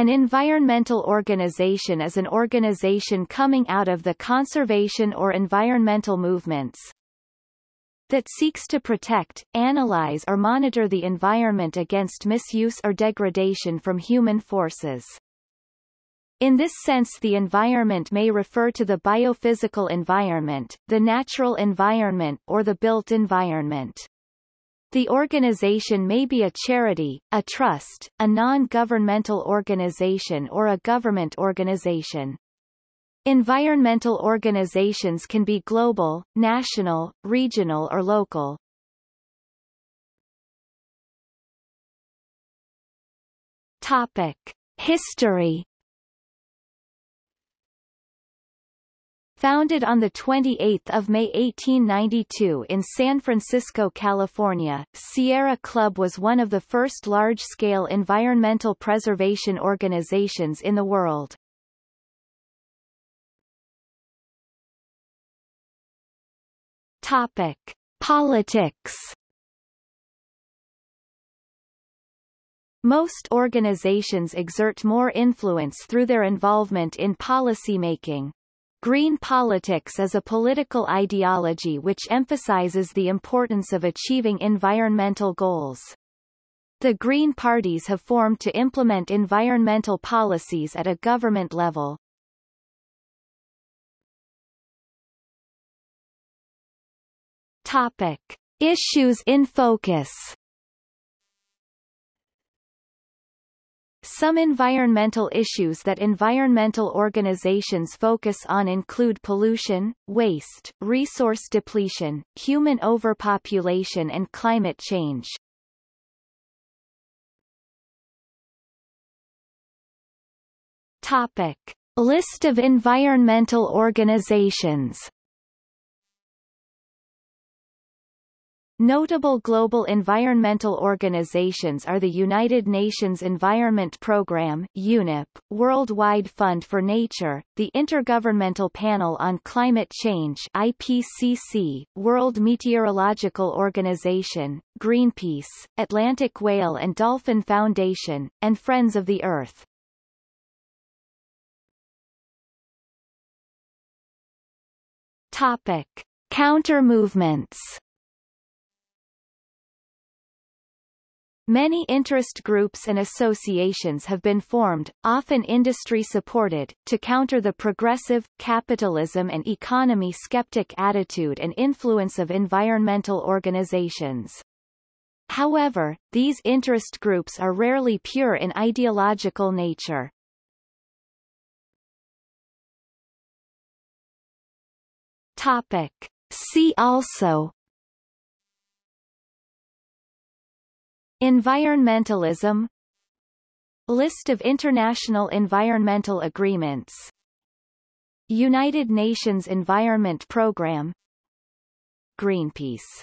An environmental organization is an organization coming out of the conservation or environmental movements that seeks to protect, analyze or monitor the environment against misuse or degradation from human forces. In this sense the environment may refer to the biophysical environment, the natural environment or the built environment. The organization may be a charity, a trust, a non-governmental organization or a government organization. Environmental organizations can be global, national, regional or local. Topic. History Founded on 28 May 1892 in San Francisco, California, Sierra Club was one of the first large-scale environmental preservation organizations in the world. Topic. Politics Most organizations exert more influence through their involvement in policymaking. Green politics is a political ideology which emphasizes the importance of achieving environmental goals. The Green parties have formed to implement environmental policies at a government level. Topic. Issues in focus Some environmental issues that environmental organizations focus on include pollution, waste, resource depletion, human overpopulation and climate change. Topic. List of environmental organizations Notable global environmental organizations are the United Nations Environment Programme UNEP, Worldwide Fund for Nature, the Intergovernmental Panel on Climate Change IPCC, World Meteorological Organization, Greenpeace, Atlantic Whale and Dolphin Foundation, and Friends of the Earth. Topic. Counter-movements Many interest groups and associations have been formed, often industry-supported, to counter the progressive, capitalism and economy skeptic attitude and influence of environmental organizations. However, these interest groups are rarely pure in ideological nature. Topic. See also Environmentalism List of international environmental agreements United Nations Environment Programme Greenpeace